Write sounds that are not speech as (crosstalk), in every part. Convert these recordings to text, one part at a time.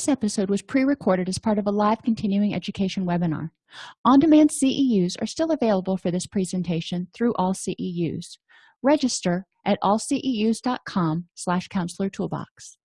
this episode was pre-recorded as part of a live continuing education webinar on-demand ceus are still available for this presentation through all ceus register at allceus.com slash counselor toolbox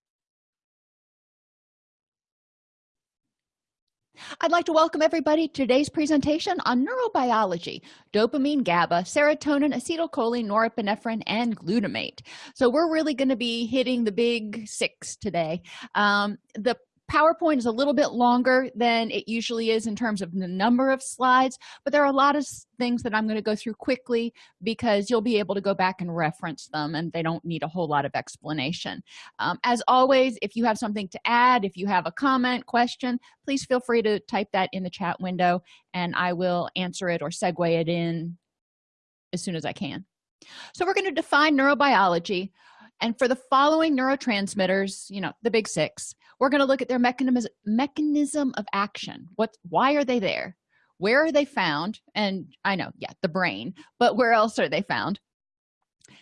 I'd like to welcome everybody to today's presentation on neurobiology, dopamine, GABA, serotonin, acetylcholine, norepinephrine, and glutamate. So we're really going to be hitting the big six today. Um, the PowerPoint is a little bit longer than it usually is in terms of the number of slides, but there are a lot of things that I'm going to go through quickly because you'll be able to go back and reference them and they don't need a whole lot of explanation. Um, as always, if you have something to add, if you have a comment, question, please feel free to type that in the chat window and I will answer it or segue it in as soon as I can. So we're going to define neurobiology and for the following neurotransmitters you know the big six we're going to look at their mechanism mechanism of action. What why are they there? Where are they found? And i know yeah the brain but where else are they found?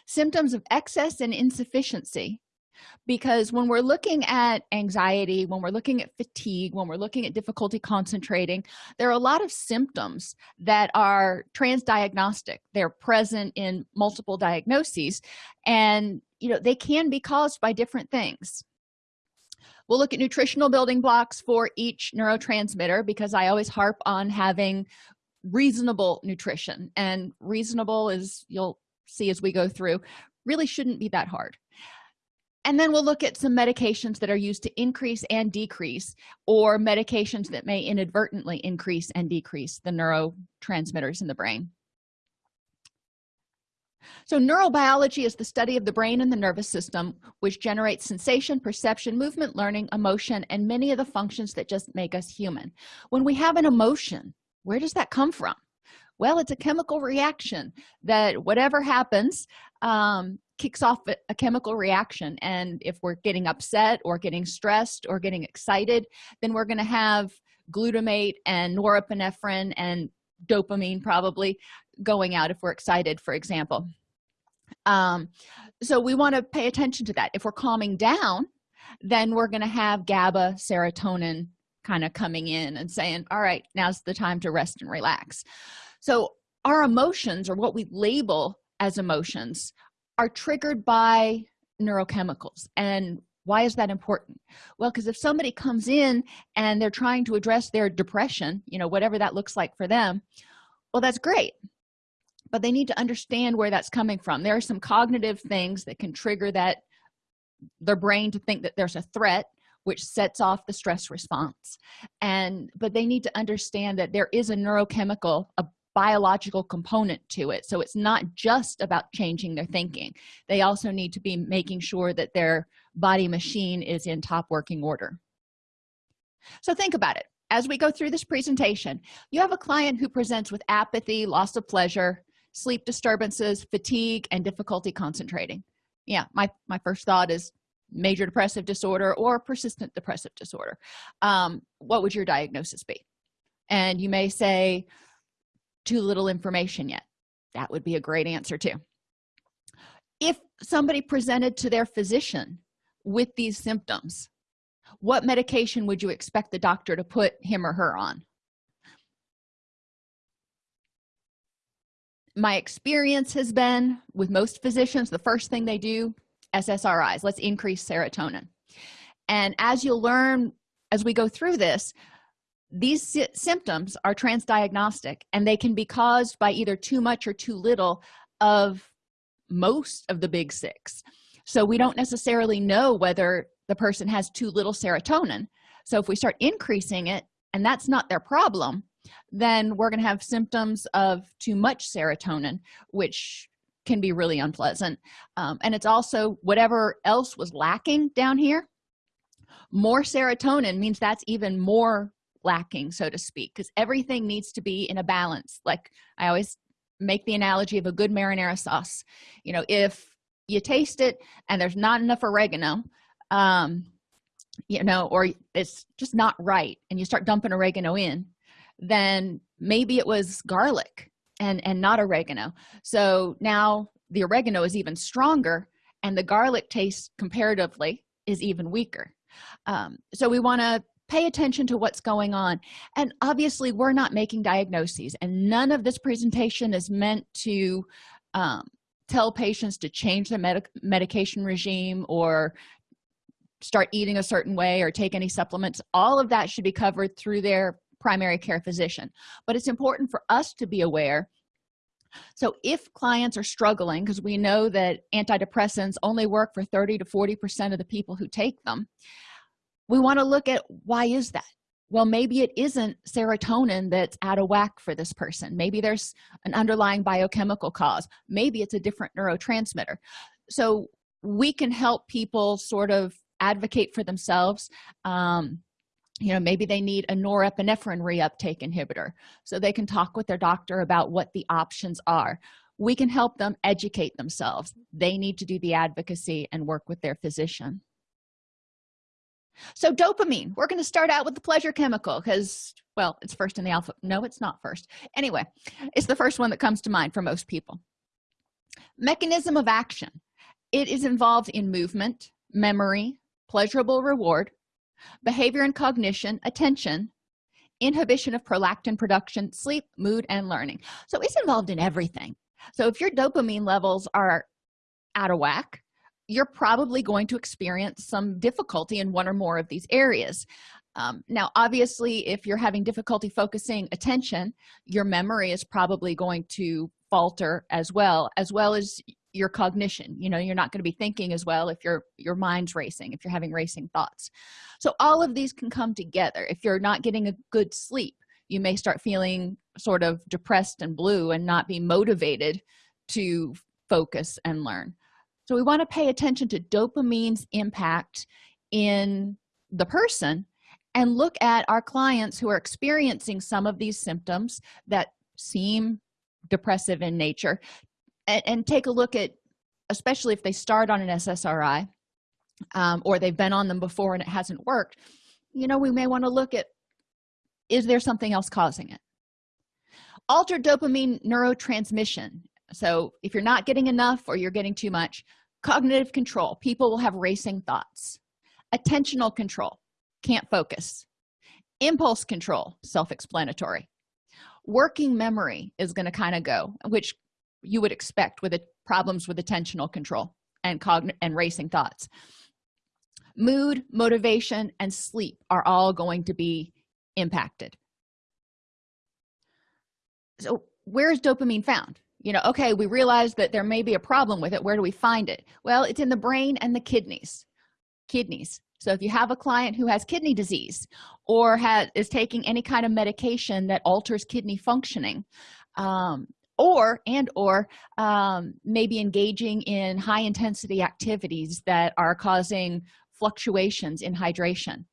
Symptoms of excess and insufficiency. Because when we're looking at anxiety when we're looking at fatigue when we're looking at difficulty concentrating there are a lot of symptoms that are transdiagnostic. They're present in multiple diagnoses and you know they can be caused by different things we'll look at nutritional building blocks for each neurotransmitter because i always harp on having reasonable nutrition and reasonable is you'll see as we go through really shouldn't be that hard. And then we'll look at some medications that are used to increase and decrease or medications that may inadvertently increase and decrease the neurotransmitters in the brain so neurobiology is the study of the brain and the nervous system which generates sensation perception movement learning emotion and many of the functions that just make us human. When we have an emotion where does that come from? Well it's a chemical reaction that whatever happens um, kicks off a chemical reaction. And if we're getting upset or getting stressed or getting excited then we're going to have glutamate and norepinephrine and dopamine probably going out if we're excited for example um, so we want to pay attention to that. If we're calming down then we're going to have gaba serotonin kind of coming in and saying all right now's the time to rest and relax. So our emotions or what we label as emotions are triggered by neurochemicals. And why is that important? Well because if somebody comes in and they're trying to address their depression you know whatever that looks like for them well that's great but they need to understand where that's coming from. There are some cognitive things that can trigger that their brain to think that there's a threat which sets off the stress response. And but they need to understand that there is a neurochemical a biological component to it. So it's not just about changing their thinking. They also need to be making sure that their body machine is in top working order. So think about it. As we go through this presentation you have a client who presents with apathy loss of pleasure sleep disturbances fatigue and difficulty concentrating. Yeah my my first thought is major depressive disorder or persistent depressive disorder. Um, what would your diagnosis be? And you may say too little information yet. That would be a great answer too. If somebody presented to their physician with these symptoms what medication would you expect the doctor to put him or her on my experience has been with most physicians the first thing they do ssris let's increase serotonin. And as you'll learn as we go through this these symptoms are transdiagnostic and they can be caused by either too much or too little of most of the big six. So we don't necessarily know whether the person has too little serotonin. So if we start increasing it and that's not their problem then we're going to have symptoms of too much serotonin which can be really unpleasant. Um, and it's also whatever else was lacking down here more serotonin means that's even more lacking so to speak because everything needs to be in a balance. Like i always make the analogy of a good marinara sauce. You know if you taste it and there's not enough oregano um you know or it's just not right and you start dumping oregano in then maybe it was garlic and and not oregano. So now the oregano is even stronger and the garlic taste comparatively is even weaker. Um, so we want to pay attention to what's going on. And obviously we're not making diagnoses and none of this presentation is meant to um, tell patients to change their medic medication regime or start eating a certain way or take any supplements. All of that should be covered through their primary care physician. But it's important for us to be aware. So if clients are struggling because we know that antidepressants only work for 30 to 40 percent of the people who take them we want to look at why is that? Well maybe it isn't serotonin that's out of whack for this person. Maybe there's an underlying biochemical cause. Maybe it's a different neurotransmitter. So we can help people sort of advocate for themselves um, you know maybe they need a norepinephrine reuptake inhibitor so they can talk with their doctor about what the options are. We can help them educate themselves. They need to do the advocacy and work with their physician. So dopamine we're going to start out with the pleasure chemical because well it's first in the alpha no it's not first. Anyway it's the first one that comes to mind for most people. Mechanism of action. It is involved in movement memory pleasurable reward behavior and cognition attention inhibition of prolactin production sleep mood and learning. So it's involved in everything. So if your dopamine levels are out of whack you're probably going to experience some difficulty in one or more of these areas. Um, now obviously if you're having difficulty focusing attention your memory is probably going to falter as well as well as your cognition you know you're not going to be thinking as well if your your mind's racing if you're having racing thoughts. So all of these can come together. If you're not getting a good sleep you may start feeling sort of depressed and blue and not be motivated to focus and learn. So we want to pay attention to dopamine's impact in the person and look at our clients who are experiencing some of these symptoms that seem depressive in nature and, and take a look at especially if they start on an ssri um, or they've been on them before and it hasn't worked you know we may want to look at is there something else causing it? Altered dopamine neurotransmission. So if you're not getting enough or you're getting too much cognitive control. People will have racing thoughts. Attentional control. Can't focus. Impulse control. Self-explanatory. Working memory is going to kind of go which you would expect with it, problems with attentional control and cogn and racing thoughts. Mood motivation and sleep are all going to be impacted. So where is dopamine found? You know okay we realize that there may be a problem with it. Where do we find it? Well it's in the brain and the kidneys. Kidneys. So if you have a client who has kidney disease or has is taking any kind of medication that alters kidney functioning um, or and or um, maybe engaging in high intensity activities that are causing fluctuations in hydration.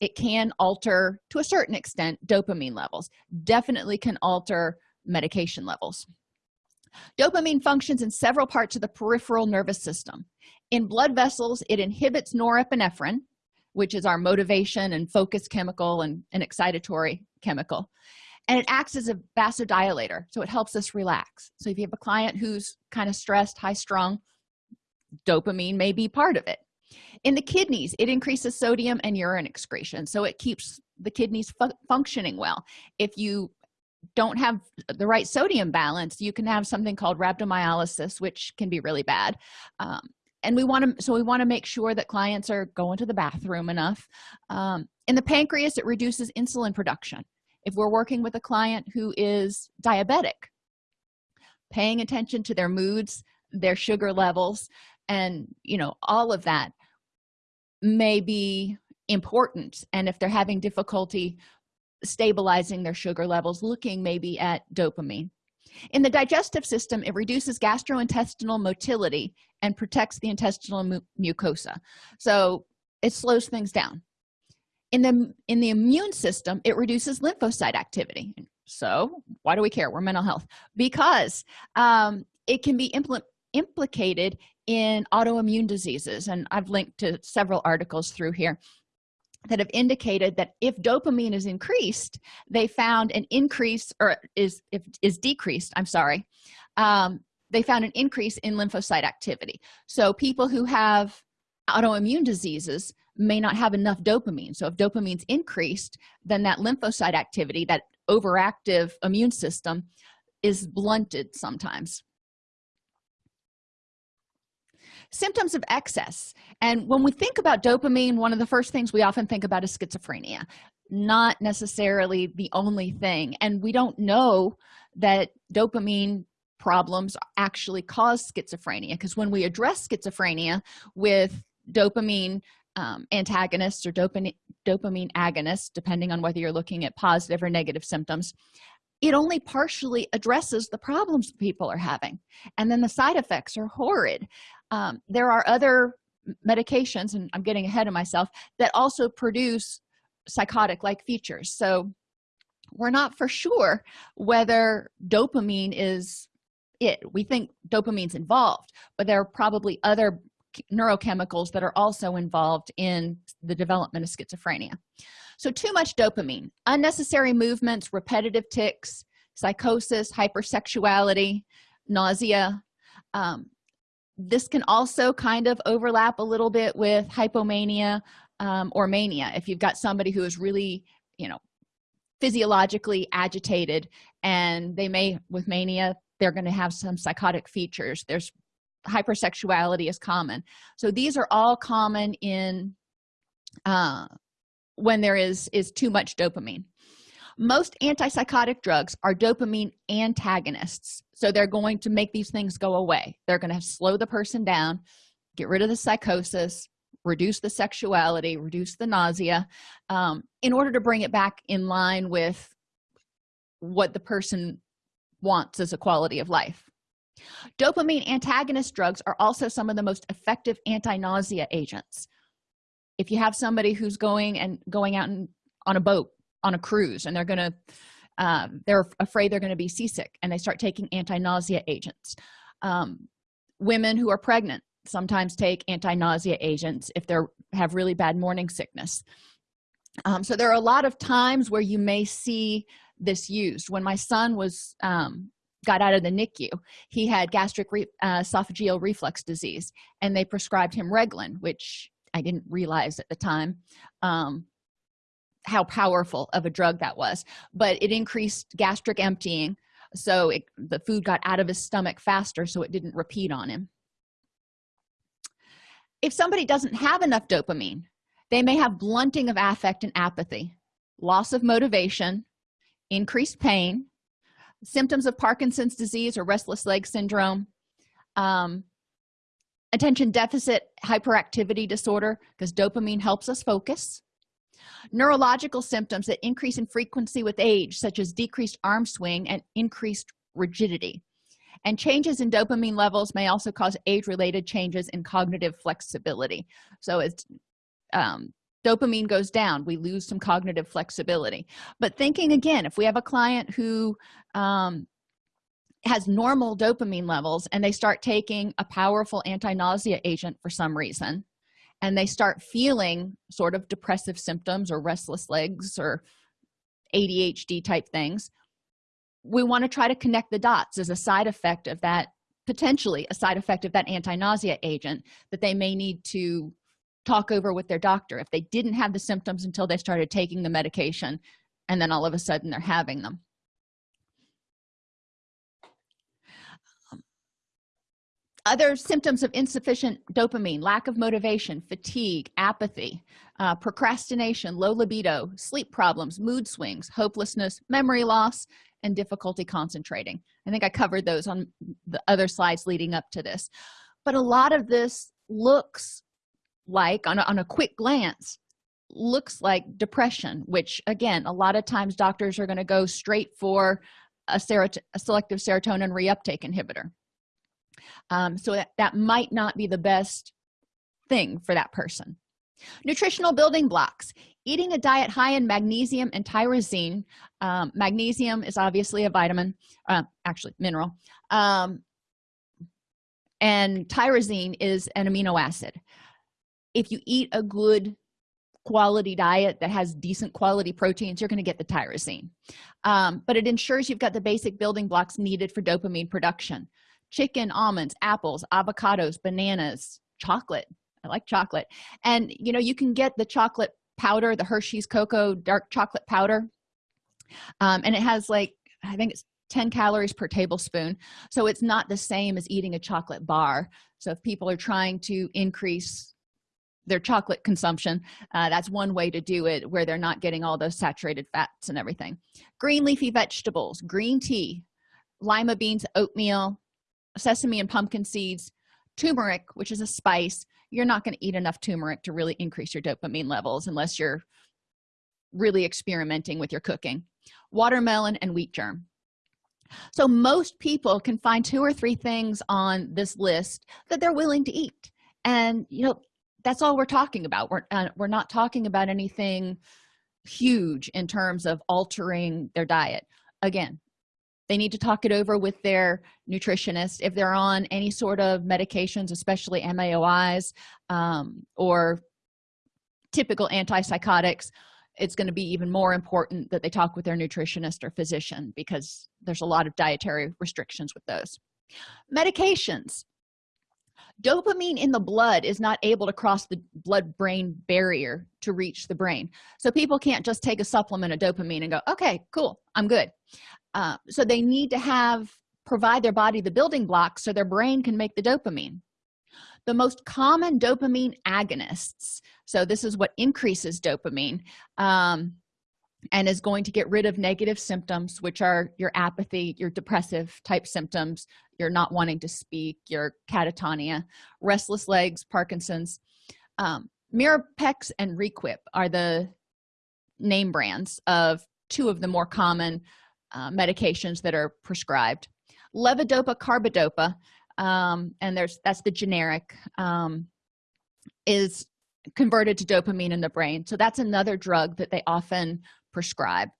It can alter to a certain extent dopamine levels. Definitely can alter medication levels. Dopamine functions in several parts of the peripheral nervous system. In blood vessels it inhibits norepinephrine which is our motivation and focus chemical and an excitatory chemical and it acts as a vasodilator so it helps us relax. So if you have a client who's kind of stressed high strung dopamine may be part of it. In the kidneys it increases sodium and urine excretion so it keeps the kidneys fu functioning well. If you don't have the right sodium balance you can have something called rhabdomyolysis which can be really bad. Um, and we want to so we want to make sure that clients are going to the bathroom enough. Um, in the pancreas it reduces insulin production if we're working with a client who is diabetic paying attention to their moods their sugar levels and you know all of that may be important. And if they're having difficulty stabilizing their sugar levels looking maybe at dopamine. In the digestive system it reduces gastrointestinal motility and protects the intestinal mu mucosa. So it slows things down in the in the immune system it reduces lymphocyte activity. So why do we care? We're mental health. Because um, it can be impl implicated in autoimmune diseases and i've linked to several articles through here that have indicated that if dopamine is increased they found an increase or is if is decreased i'm sorry um, they found an increase in lymphocyte activity. So people who have autoimmune diseases may not have enough dopamine. So if dopamine's increased then that lymphocyte activity that overactive immune system is blunted sometimes. Symptoms of excess. And when we think about dopamine one of the first things we often think about is schizophrenia. Not necessarily the only thing. And we don't know that dopamine problems actually cause schizophrenia because when we address schizophrenia with dopamine um, antagonists or dopamine dopamine agonists depending on whether you're looking at positive or negative symptoms it only partially addresses the problems people are having. And then the side effects are horrid. Um, there are other medications and i'm getting ahead of myself that also produce psychotic like features. So we're not for sure whether dopamine is it. We think dopamine's involved but there are probably other neurochemicals that are also involved in the development of schizophrenia. So too much dopamine unnecessary movements repetitive tics psychosis hypersexuality nausea. Um, this can also kind of overlap a little bit with hypomania um, or mania. If you've got somebody who is really you know physiologically agitated and they may with mania they're going to have some psychotic features. There's hypersexuality is common. So these are all common in uh, when there is is too much dopamine. Most antipsychotic drugs are dopamine antagonists. So they're going to make these things go away. They're going to slow the person down get rid of the psychosis reduce the sexuality reduce the nausea um, in order to bring it back in line with what the person wants as a quality of life dopamine antagonist drugs are also some of the most effective anti-nausea agents. If you have somebody who's going and going out and on a boat on a cruise and they're gonna um, they're afraid they're to be seasick and they start taking anti-nausea agents. Um, women who are pregnant sometimes take anti-nausea agents if they have really bad morning sickness. Um, so there are a lot of times where you may see this used. When my son was um, got out of the nicu he had gastric re uh, esophageal reflux disease and they prescribed him reglan which i didn't realize at the time um, how powerful of a drug that was. But it increased gastric emptying so it, the food got out of his stomach faster so it didn't repeat on him. If somebody doesn't have enough dopamine they may have blunting of affect and apathy loss of motivation increased pain symptoms of parkinson's disease or restless leg syndrome um, attention deficit hyperactivity disorder because dopamine helps us focus neurological symptoms that increase in frequency with age such as decreased arm swing and increased rigidity. And changes in dopamine levels may also cause age-related changes in cognitive flexibility. So as um, dopamine goes down we lose some cognitive flexibility. But thinking again if we have a client who um, has normal dopamine levels and they start taking a powerful anti-nausea agent for some reason and they start feeling sort of depressive symptoms or restless legs or adhd type things we want to try to connect the dots as a side effect of that potentially a side effect of that anti-nausea agent that they may need to talk over with their doctor if they didn't have the symptoms until they started taking the medication and then all of a sudden they're having them. Other symptoms of insufficient dopamine lack of motivation fatigue apathy uh, procrastination low libido sleep problems mood swings hopelessness memory loss and difficulty concentrating. I think i covered those on the other slides leading up to this. But a lot of this looks like on a, on a quick glance looks like depression which again a lot of times doctors are going to go straight for a, a selective serotonin reuptake inhibitor. Um, so that, that might not be the best thing for that person. Nutritional building blocks. Eating a diet high in magnesium and tyrosine um, magnesium is obviously a vitamin uh, actually mineral um, and tyrosine is an amino acid if you eat a good quality diet that has decent quality proteins you're going to get the tyrosine. Um, but it ensures you've got the basic building blocks needed for dopamine production. Chicken almonds apples avocados bananas chocolate. I like chocolate. And you know you can get the chocolate powder the hershey's cocoa dark chocolate powder. Um, and it has like i think it's 10 calories per tablespoon. So it's not the same as eating a chocolate bar. So if people are trying to increase their chocolate consumption uh, that's one way to do it where they're not getting all those saturated fats and everything. Green leafy vegetables green tea lima beans oatmeal sesame and pumpkin seeds turmeric which is a spice. You're not going to eat enough turmeric to really increase your dopamine levels unless you're really experimenting with your cooking. Watermelon and wheat germ. So most people can find two or three things on this list that they're willing to eat. And you know that's all we're talking about. We're, uh, we're not talking about anything huge in terms of altering their diet. Again they need to talk it over with their nutritionist. If they're on any sort of medications especially maois um, or typical antipsychotics it's going to be even more important that they talk with their nutritionist or physician because there's a lot of dietary restrictions with those. Medications dopamine in the blood is not able to cross the blood brain barrier to reach the brain. So people can't just take a supplement of dopamine and go okay cool i'm good. Uh, so they need to have provide their body the building blocks so their brain can make the dopamine. The most common dopamine agonists so this is what increases dopamine um, and is going to get rid of negative symptoms which are your apathy your depressive type symptoms you're not wanting to speak your catatonia restless legs parkinson's. Um, mirapex and requip are the name brands of two of the more common uh, medications that are prescribed. Levodopa carbidopa um, and there's that's the generic um, is converted to dopamine in the brain. So that's another drug that they often prescribe.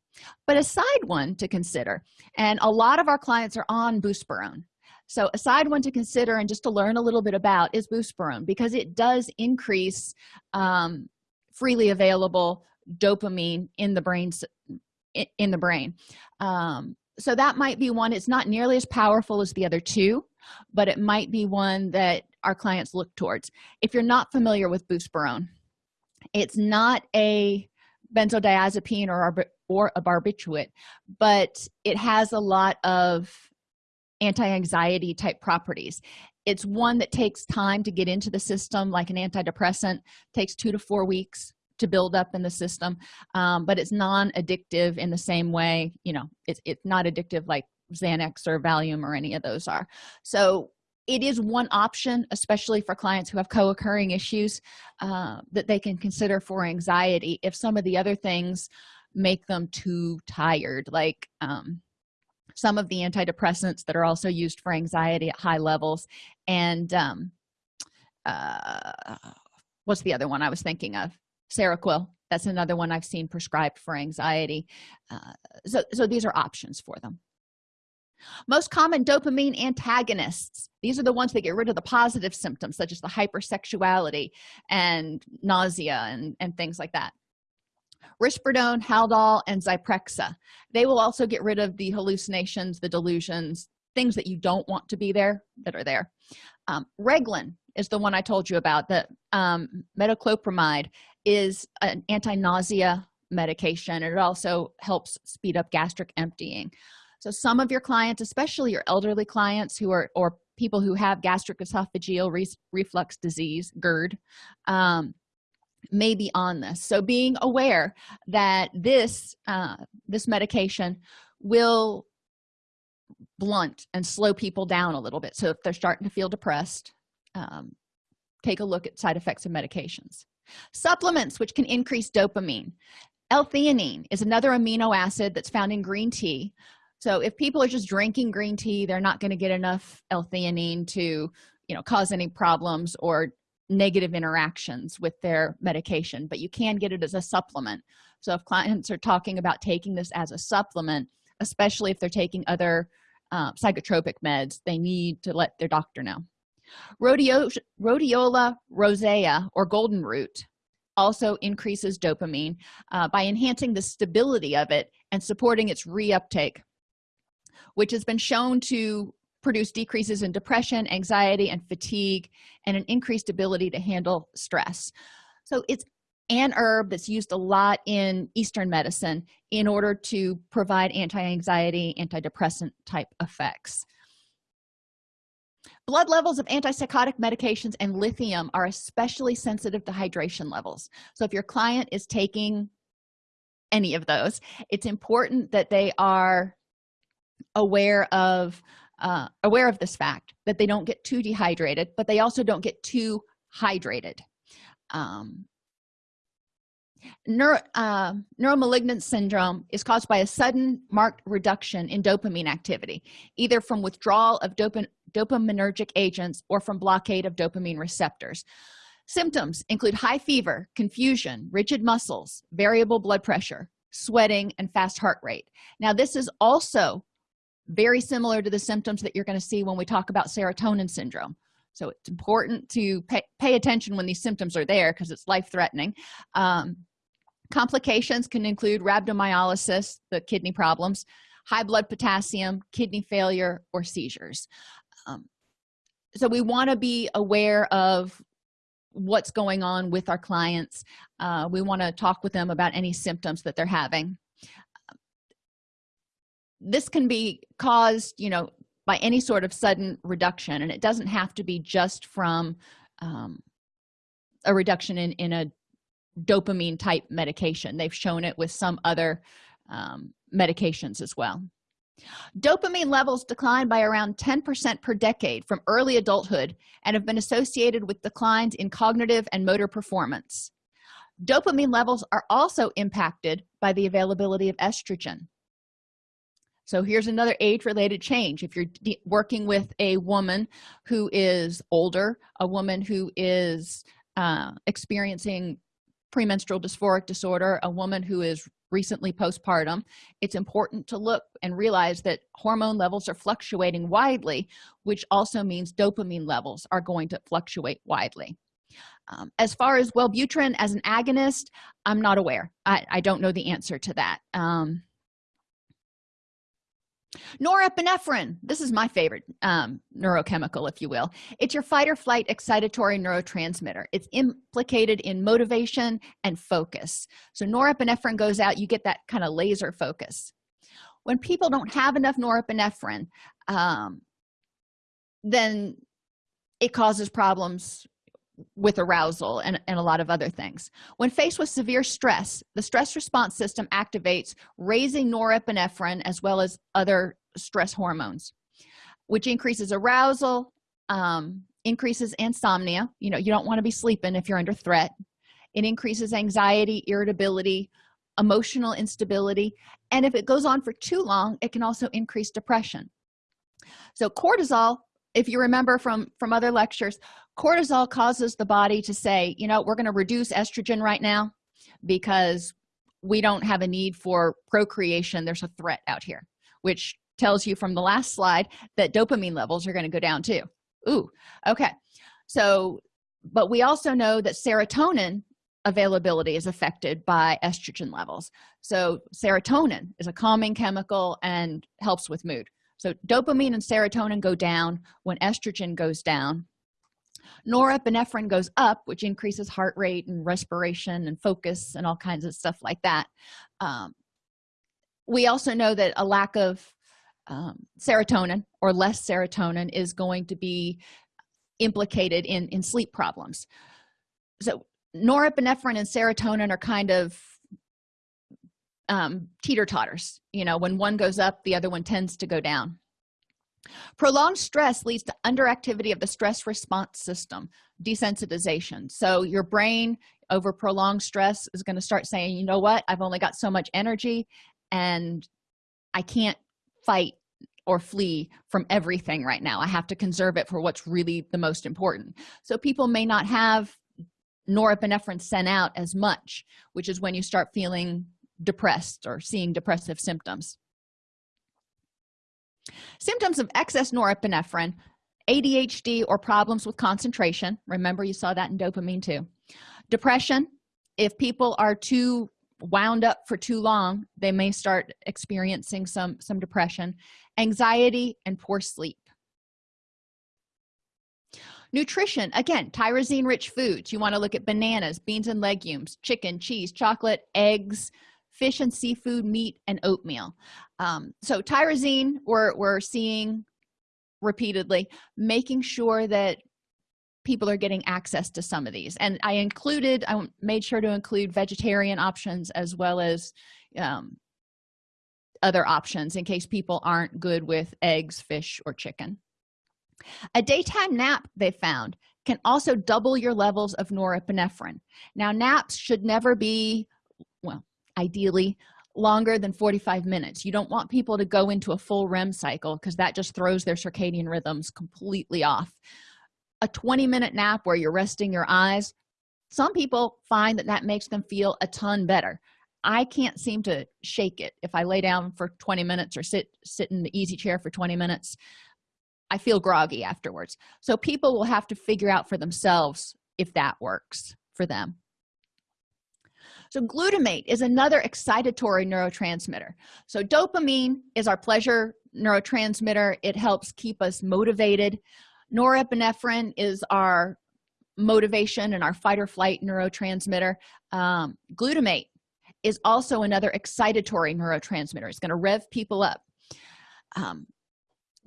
But a side one to consider and a lot of our clients are on buspirone so a side one to consider and just to learn a little bit about is buspirone because it does increase um, freely available dopamine in the brain in the brain. Um, so that might be one it's not nearly as powerful as the other two but it might be one that our clients look towards. If you're not familiar with buspirone it's not a benzodiazepine or or a barbiturate but it has a lot of anti-anxiety type properties. It's one that takes time to get into the system like an antidepressant takes two to four weeks to build up in the system um, but it's non-addictive in the same way you know it's, it's not addictive like xanax or valium or any of those are. So it is one option especially for clients who have co-occurring issues uh, that they can consider for anxiety if some of the other things make them too tired like um, some of the antidepressants that are also used for anxiety at high levels and um, uh, what's the other one i was thinking of? Seroquel. That's another one i've seen prescribed for anxiety. Uh, so so these are options for them most common dopamine antagonists these are the ones that get rid of the positive symptoms such as the hypersexuality and nausea and, and things like that. Risperidone haldol and zyprexa. They will also get rid of the hallucinations the delusions things that you don't want to be there that are there. Um, reglan is the one i told you about the um, metoclopramide is an anti-nausea medication and it also helps speed up gastric emptying so some of your clients especially your elderly clients who are or people who have gastric esophageal re reflux disease gerd um, may be on this. So being aware that this uh, this medication will blunt and slow people down a little bit. So if they're starting to feel depressed um, take a look at side effects of medications. Supplements which can increase dopamine. L-theanine is another amino acid that's found in green tea so if people are just drinking green tea they're not going to get enough l-theanine to you know cause any problems or negative interactions with their medication but you can get it as a supplement. So if clients are talking about taking this as a supplement especially if they're taking other uh, psychotropic meds they need to let their doctor know. Rhodio rhodiola rosea or golden root also increases dopamine uh, by enhancing the stability of it and supporting its reuptake which has been shown to produce decreases in depression anxiety and fatigue and an increased ability to handle stress. So it's an herb that's used a lot in eastern medicine in order to provide anti-anxiety antidepressant type effects. Blood levels of antipsychotic medications and lithium are especially sensitive to hydration levels. So if your client is taking any of those it's important that they are aware of uh, aware of this fact that they don't get too dehydrated but they also don't get too hydrated. Um, Neuro, uh, neuromalignant syndrome is caused by a sudden marked reduction in dopamine activity either from withdrawal of dopamine dopaminergic agents or from blockade of dopamine receptors. Symptoms include high fever confusion rigid muscles variable blood pressure sweating and fast heart rate. Now this is also very similar to the symptoms that you're going to see when we talk about serotonin syndrome. So it's important to pay, pay attention when these symptoms are there because it's life-threatening. Um, complications can include rhabdomyolysis the kidney problems high blood potassium kidney failure or seizures. Um, so we want to be aware of what's going on with our clients. Uh, we want to talk with them about any symptoms that they're having this can be caused you know by any sort of sudden reduction and it doesn't have to be just from um, a reduction in in a dopamine type medication. They've shown it with some other um, medications as well. Dopamine levels decline by around 10 percent per decade from early adulthood and have been associated with declines in cognitive and motor performance. Dopamine levels are also impacted by the availability of estrogen so here's another age-related change. If you're working with a woman who is older a woman who is uh, experiencing premenstrual dysphoric disorder a woman who is recently postpartum it's important to look and realize that hormone levels are fluctuating widely which also means dopamine levels are going to fluctuate widely. Um, as far as wellbutrin as an agonist i'm not aware. I, I don't know the answer to that. Um, norepinephrine. This is my favorite um, neurochemical if you will. It's your fight or flight excitatory neurotransmitter. It's implicated in motivation and focus. So norepinephrine goes out you get that kind of laser focus. When people don't have enough norepinephrine um, then it causes problems with arousal and, and a lot of other things. When faced with severe stress the stress response system activates raising norepinephrine as well as other stress hormones which increases arousal um, increases insomnia. You know you don't want to be sleeping if you're under threat. It increases anxiety irritability emotional instability and if it goes on for too long it can also increase depression. So cortisol if you remember from from other lectures cortisol causes the body to say you know we're going to reduce estrogen right now because we don't have a need for procreation. There's a threat out here which tells you from the last slide that dopamine levels are going to go down too. Ooh okay. So but we also know that serotonin availability is affected by estrogen levels. So serotonin is a calming chemical and helps with mood. So dopamine and serotonin go down. When estrogen goes down norepinephrine goes up which increases heart rate and respiration and focus and all kinds of stuff like that. Um, we also know that a lack of um, serotonin or less serotonin is going to be implicated in in sleep problems. So norepinephrine and serotonin are kind of um, teeter-totters. You know when one goes up the other one tends to go down prolonged stress leads to underactivity of the stress response system desensitization. So your brain over prolonged stress is going to start saying you know what? I've only got so much energy and i can't fight or flee from everything right now. I have to conserve it for what's really the most important. So people may not have norepinephrine sent out as much which is when you start feeling depressed or seeing depressive symptoms symptoms of excess norepinephrine adhd or problems with concentration. Remember you saw that in dopamine too. Depression if people are too wound up for too long they may start experiencing some some depression. Anxiety and poor sleep. Nutrition again tyrosine rich foods. You want to look at bananas beans and legumes chicken cheese chocolate eggs fish and seafood meat and oatmeal. Um, so tyrosine we're, we're seeing repeatedly making sure that people are getting access to some of these. And i included i made sure to include vegetarian options as well as um, other options in case people aren't good with eggs fish or chicken. A daytime nap they found can also double your levels of norepinephrine. Now naps should never be ideally longer than 45 minutes. You don't want people to go into a full rem cycle because that just throws their circadian rhythms completely off. A 20 minute nap where you're resting your eyes some people find that that makes them feel a ton better. I can't seem to shake it. If i lay down for 20 minutes or sit sit in the easy chair for 20 minutes i feel groggy afterwards. So people will have to figure out for themselves if that works for them so glutamate is another excitatory neurotransmitter. So dopamine is our pleasure neurotransmitter. It helps keep us motivated. Norepinephrine is our motivation and our fight or flight neurotransmitter. Um, glutamate is also another excitatory neurotransmitter. It's going to rev people up. Um,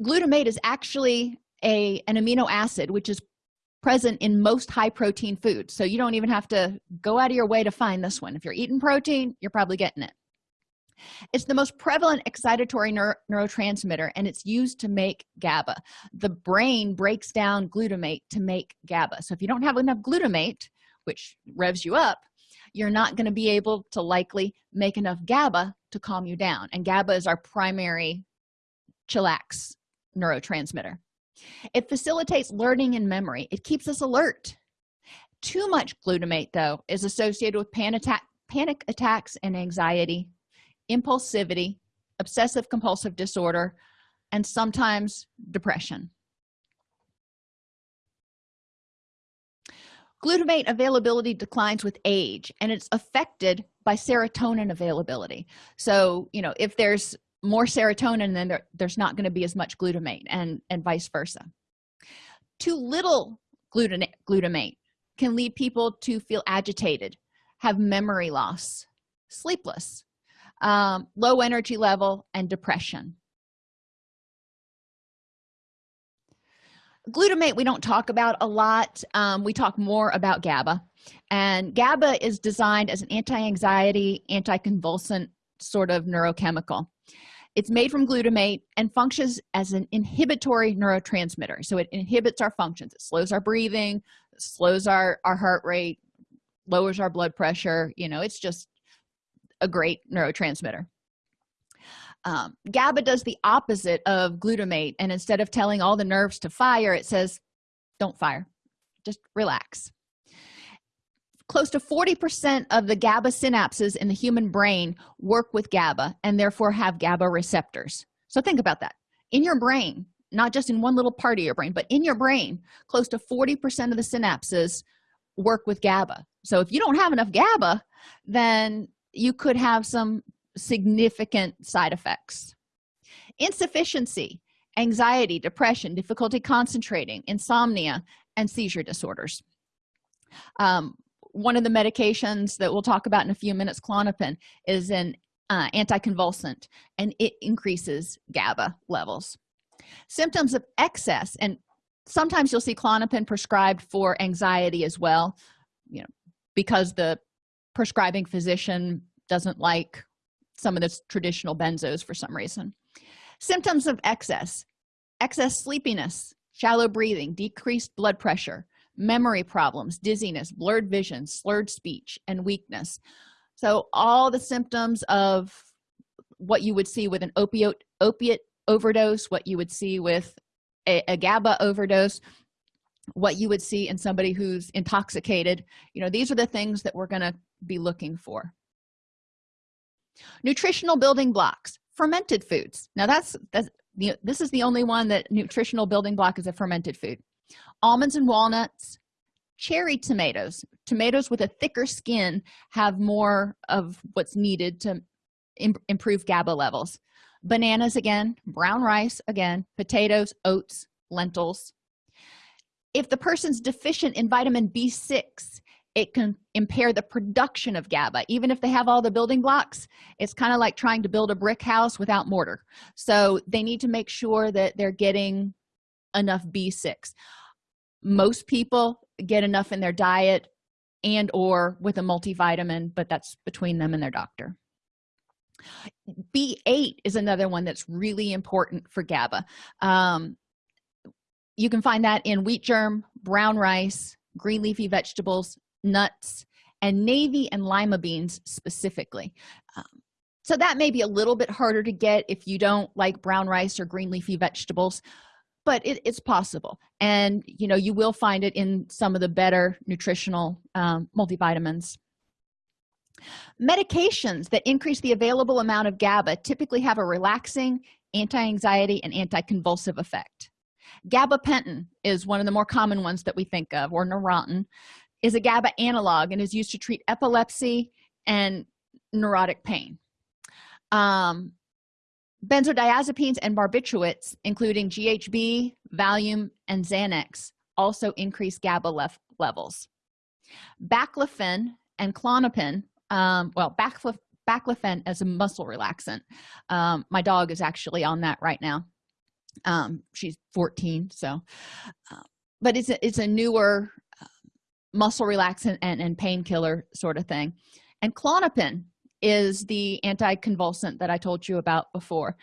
glutamate is actually a an amino acid which is present in most high protein foods. So you don't even have to go out of your way to find this one. If you're eating protein you're probably getting it. It's the most prevalent excitatory neuro neurotransmitter and it's used to make gaba. The brain breaks down glutamate to make gaba. So if you don't have enough glutamate which revs you up you're not going to be able to likely make enough gaba to calm you down. And gaba is our primary chillax neurotransmitter it facilitates learning and memory. It keeps us alert. Too much glutamate though is associated with panic, attack, panic attacks and anxiety impulsivity obsessive compulsive disorder and sometimes depression. Glutamate availability declines with age and it's affected by serotonin availability. So you know if there's more serotonin then there, there's not going to be as much glutamate and and vice versa. Too little glutamate can lead people to feel agitated have memory loss sleepless um, low energy level and depression. Glutamate we don't talk about a lot um, we talk more about gaba. And gaba is designed as an anti-anxiety anti-convulsant sort of neurochemical it's made from glutamate and functions as an inhibitory neurotransmitter. So it inhibits our functions. It slows our breathing slows our our heart rate lowers our blood pressure. You know it's just a great neurotransmitter. Um, GABA does the opposite of glutamate and instead of telling all the nerves to fire it says don't fire. Just relax close to 40 percent of the GABA synapses in the human brain work with GABA and therefore have GABA receptors. So think about that. In your brain not just in one little part of your brain but in your brain close to 40 percent of the synapses work with GABA. So if you don't have enough GABA then you could have some significant side effects. Insufficiency anxiety depression difficulty concentrating insomnia and seizure disorders. Um, one of the medications that we'll talk about in a few minutes klonopin is an uh, anticonvulsant and it increases GABA levels. Symptoms of excess and sometimes you'll see klonopin prescribed for anxiety as well you know because the prescribing physician doesn't like some of the traditional benzos for some reason. Symptoms of excess excess sleepiness shallow breathing decreased blood pressure memory problems dizziness blurred vision slurred speech and weakness. So all the symptoms of what you would see with an opiate opiate overdose what you would see with a, a gaba overdose what you would see in somebody who's intoxicated you know these are the things that we're going to be looking for. Nutritional building blocks fermented foods. Now that's that's the, this is the only one that nutritional building block is a fermented food almonds and walnuts cherry tomatoes. Tomatoes with a thicker skin have more of what's needed to Im improve gaba levels. Bananas again brown rice again potatoes oats lentils. If the person's deficient in vitamin b6 it can impair the production of gaba. Even if they have all the building blocks it's kind of like trying to build a brick house without mortar. So they need to make sure that they're getting enough b6 most people get enough in their diet and or with a multivitamin but that's between them and their doctor. B8 is another one that's really important for gaba. Um, you can find that in wheat germ brown rice green leafy vegetables nuts and navy and lima beans specifically. Um, so that may be a little bit harder to get if you don't like brown rice or green leafy vegetables but it, it's possible. And you know you will find it in some of the better nutritional um, multivitamins. Medications that increase the available amount of gaba typically have a relaxing anti-anxiety and anti-convulsive effect. Gabapentin is one of the more common ones that we think of or neurontin is a gaba analog and is used to treat epilepsy and neurotic pain. Um, benzodiazepines and barbiturates including ghb valium and xanax also increase gaba levels. Baclofen and klonopin um, well baclofen baclofen as a muscle relaxant. Um, my dog is actually on that right now. Um, she's 14 so uh, but it's a, it's a newer uh, muscle relaxant and, and painkiller sort of thing. And klonopin is the anticonvulsant that i told you about before.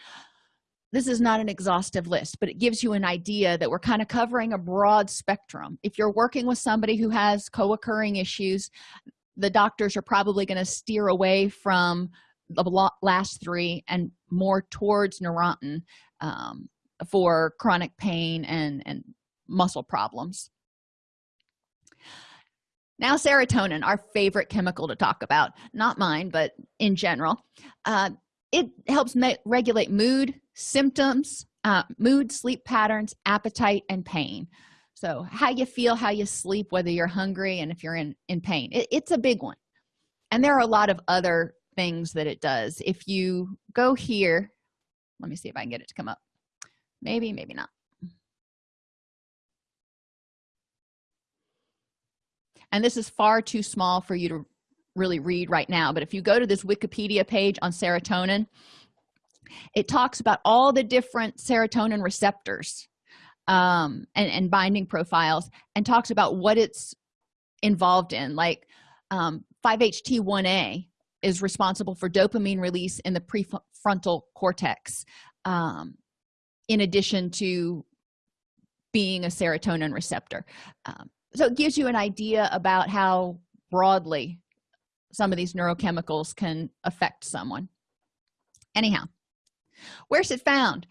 This is not an exhaustive list but it gives you an idea that we're kind of covering a broad spectrum. If you're working with somebody who has co-occurring issues the doctors are probably going to steer away from the last three and more towards neurontin um, for chronic pain and and muscle problems now serotonin our favorite chemical to talk about not mine but in general uh, it helps regulate mood symptoms uh, mood sleep patterns appetite and pain. So how you feel how you sleep whether you're hungry and if you're in in pain it, it's a big one. And there are a lot of other things that it does. If you go here let me see if i can get it to come up. Maybe maybe not and this is far too small for you to really read right now but if you go to this wikipedia page on serotonin it talks about all the different serotonin receptors um, and, and binding profiles and talks about what it's involved in. Like um, 5-HT1A is responsible for dopamine release in the prefrontal cortex um, in addition to being a serotonin receptor. Um, so it gives you an idea about how broadly some of these neurochemicals can affect someone. Anyhow where's it found?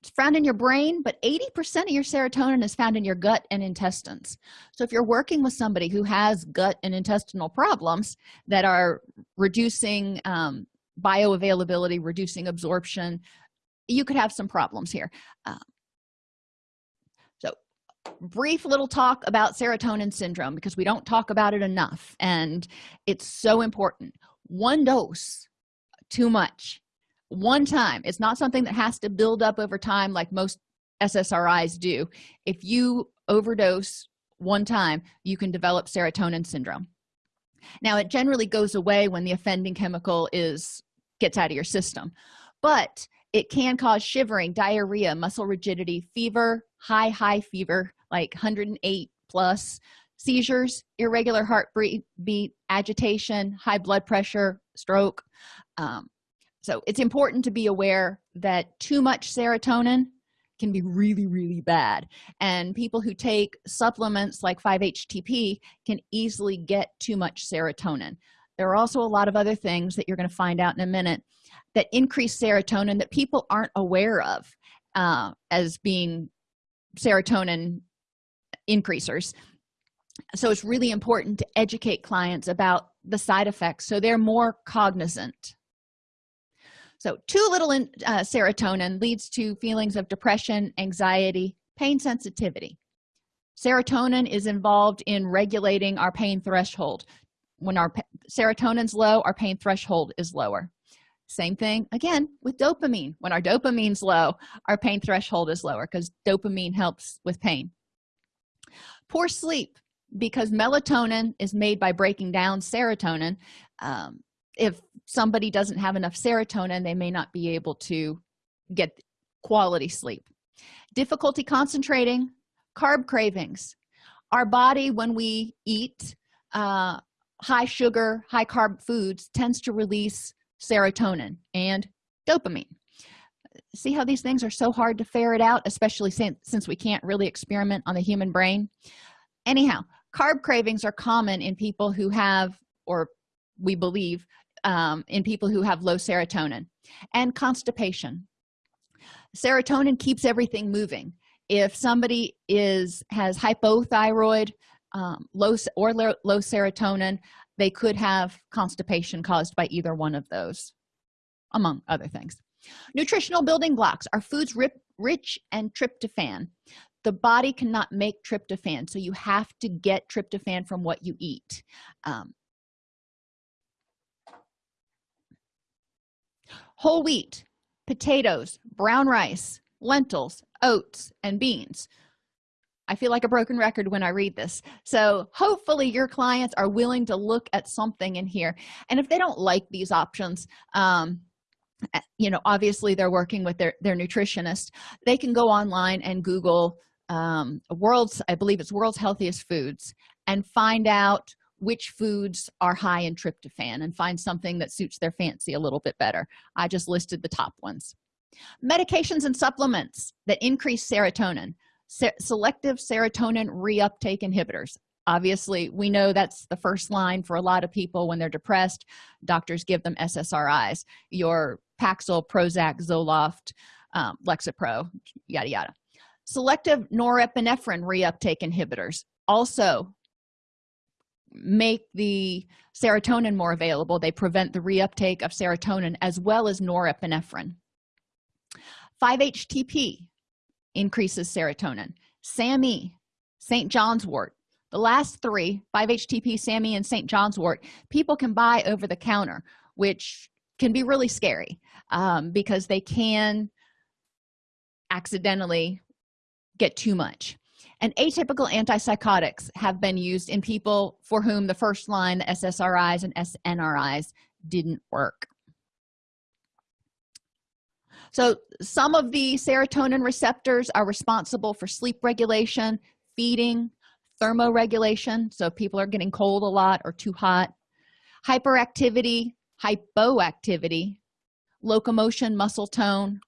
It's found in your brain but 80 percent of your serotonin is found in your gut and intestines. So if you're working with somebody who has gut and intestinal problems that are reducing um, bioavailability reducing absorption you could have some problems here. Uh, brief little talk about serotonin syndrome because we don't talk about it enough and it's so important. One dose too much. One time. It's not something that has to build up over time like most ssris do. If you overdose one time you can develop serotonin syndrome. Now it generally goes away when the offending chemical is gets out of your system but it can cause shivering diarrhea muscle rigidity fever high high fever like 108 plus seizures irregular heartbeat beat agitation high blood pressure stroke. Um, so it's important to be aware that too much serotonin can be really really bad. And people who take supplements like 5-htp can easily get too much serotonin. There are also a lot of other things that you're going to find out in a minute that increase serotonin that people aren't aware of uh, as being serotonin increasers. So it's really important to educate clients about the side effects so they're more cognizant. So too little in, uh, serotonin leads to feelings of depression anxiety pain sensitivity. Serotonin is involved in regulating our pain threshold. When our serotonin's low our pain threshold is lower. Same thing again with dopamine. When our dopamine's low our pain threshold is lower because dopamine helps with pain poor sleep because melatonin is made by breaking down serotonin. Um, if somebody doesn't have enough serotonin they may not be able to get quality sleep. Difficulty concentrating carb cravings. Our body when we eat uh, high sugar high carb foods tends to release serotonin and dopamine see how these things are so hard to ferret out especially since, since we can't really experiment on the human brain? Anyhow carb cravings are common in people who have or we believe um, in people who have low serotonin and constipation. Serotonin keeps everything moving. If somebody is has hypothyroid um, low or low, low serotonin they could have constipation caused by either one of those among other things nutritional building blocks are foods rich and tryptophan. The body cannot make tryptophan so you have to get tryptophan from what you eat. Um, whole wheat potatoes brown rice lentils oats and beans. I feel like a broken record when i read this. So hopefully your clients are willing to look at something in here. And if they don't like these options um, you know obviously they're working with their their nutritionist. They can go online and google um world's i believe it's world's healthiest foods and find out which foods are high in tryptophan and find something that suits their fancy a little bit better. I just listed the top ones. Medications and supplements that increase serotonin. Se selective serotonin reuptake inhibitors. Obviously we know that's the first line for a lot of people when they're depressed. Doctors give them ssris your paxil prozac zoloft um, lexapro yada yada. Selective norepinephrine reuptake inhibitors also make the serotonin more available. They prevent the reuptake of serotonin as well as norepinephrine. 5-htp increases serotonin. SAMe st john's wort. The last three 5-htp SAMe and st john's wort people can buy over the counter which can be really scary um, because they can accidentally get too much. And atypical antipsychotics have been used in people for whom the first line the ssris and snris didn't work. So some of the serotonin receptors are responsible for sleep regulation feeding thermoregulation so people are getting cold a lot or too hot hyperactivity hypoactivity locomotion muscle tone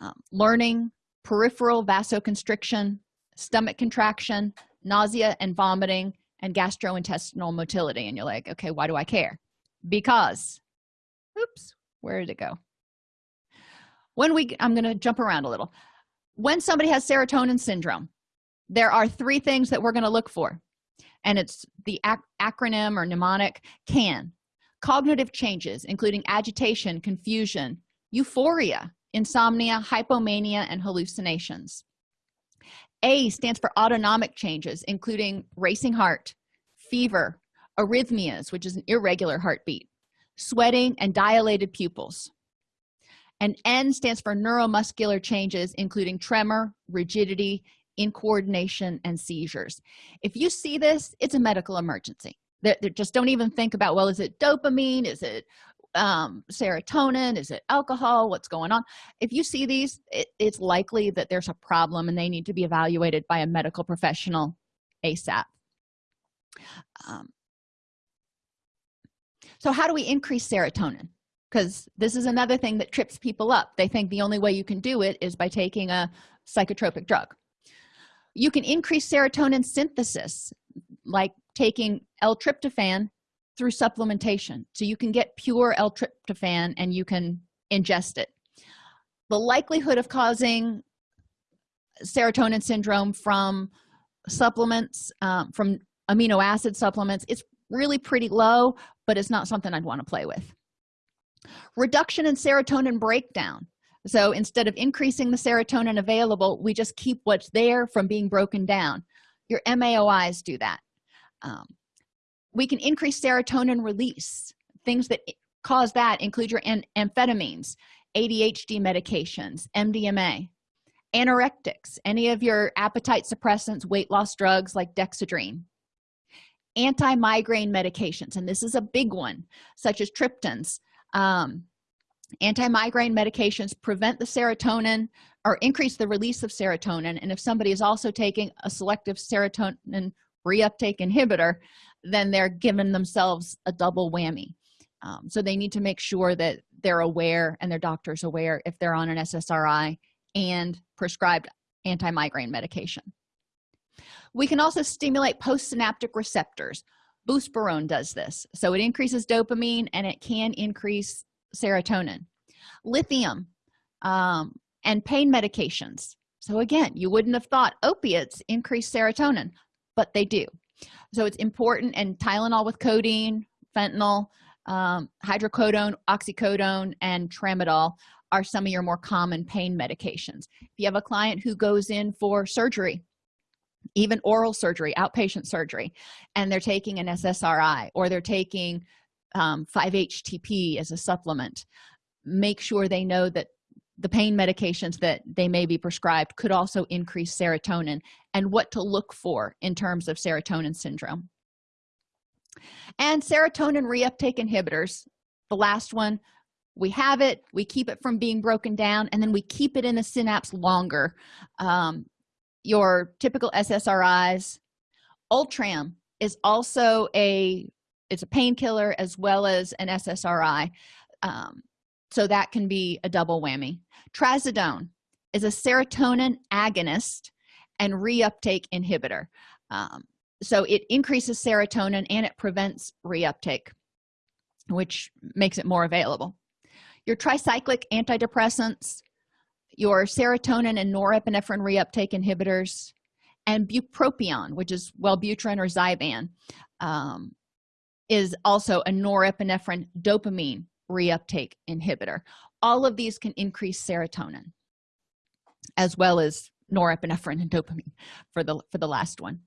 um, learning peripheral vasoconstriction stomach contraction nausea and vomiting and gastrointestinal motility. And you're like okay why do i care? Because oops where did it go? When we i'm going to jump around a little. When somebody has serotonin syndrome there are three things that we're going to look for. And it's the ac acronym or mnemonic can cognitive changes including agitation confusion euphoria insomnia hypomania and hallucinations. A stands for autonomic changes including racing heart fever arrhythmias which is an irregular heartbeat sweating and dilated pupils. And n stands for neuromuscular changes including tremor rigidity incoordination and seizures. If you see this it's a medical emergency that just don't even think about well is it dopamine? Is it um, serotonin? Is it alcohol? What's going on? If you see these it, it's likely that there's a problem and they need to be evaluated by a medical professional asap um, so how do we increase serotonin? Because this is another thing that trips people up. They think the only way you can do it is by taking a psychotropic drug. You can increase serotonin synthesis like taking l-tryptophan through supplementation. So you can get pure l-tryptophan and you can ingest it. The likelihood of causing serotonin syndrome from supplements um, from amino acid supplements it's really pretty low but it's not something i'd want to play with. Reduction in serotonin breakdown. So instead of increasing the serotonin available we just keep what's there from being broken down. Your maois do that um, we can increase serotonin release things that cause that include your amphetamines adhd medications mdma anorectics any of your appetite suppressants weight loss drugs like dexedrine anti-migraine medications and this is a big one such as triptans. Um, anti-migraine medications prevent the serotonin or increase the release of serotonin and if somebody is also taking a selective serotonin reuptake inhibitor then they're giving themselves a double whammy. Um, so they need to make sure that they're aware and their doctor's aware if they're on an ssri and prescribed anti-migraine medication. We can also stimulate postsynaptic receptors. Buspirone does this. So it increases dopamine and it can increase serotonin. Lithium um, and pain medications. So again you wouldn't have thought opiates increase serotonin but they do. So it's important and tylenol with codeine fentanyl um, hydrocodone oxycodone and tramadol are some of your more common pain medications. If you have a client who goes in for surgery even oral surgery outpatient surgery and they're taking an ssri or they're taking um, 5-htp as a supplement make sure they know that the pain medications that they may be prescribed could also increase serotonin and what to look for in terms of serotonin syndrome. And serotonin reuptake inhibitors the last one we have it we keep it from being broken down and then we keep it in the synapse longer. Um, your typical ssris ultram is also a it's a painkiller as well as an ssri um, so that can be a double whammy. Trazodone is a serotonin agonist and reuptake inhibitor. Um, so it increases serotonin and it prevents reuptake which makes it more available. Your tricyclic antidepressants your serotonin and norepinephrine reuptake inhibitors and bupropion which is wellbutrin or zyban um, is also a norepinephrine dopamine reuptake inhibitor. All of these can increase serotonin as well as norepinephrine and dopamine for the for the last one.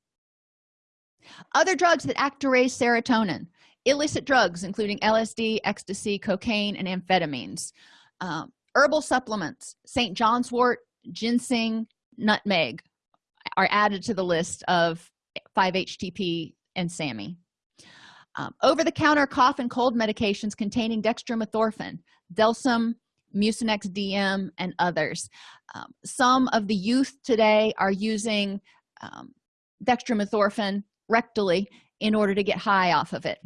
Other drugs that act to raise serotonin illicit drugs including lsd ecstasy cocaine and amphetamines um, herbal supplements st john's wort ginseng nutmeg are added to the list of 5-htp and SAMe um, over-the-counter cough and cold medications containing dextromethorphan delsym mucinex dm and others. Um, some of the youth today are using um, dextromethorphan rectally in order to get high off of it.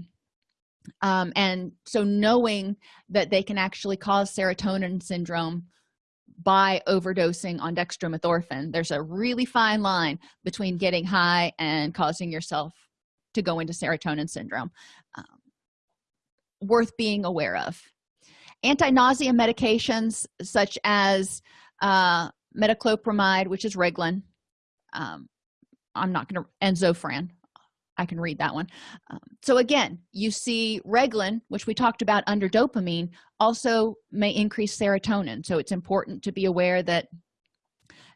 Um, and so knowing that they can actually cause serotonin syndrome by overdosing on dextromethorphan there's a really fine line between getting high and causing yourself to go into serotonin syndrome um, worth being aware of. Anti-nausea medications such as uh, metoclopramide which is Reglan um, I'm not going to and Zofran I can read that one. Um, so again you see Reglan which we talked about under dopamine also may increase serotonin. So it's important to be aware that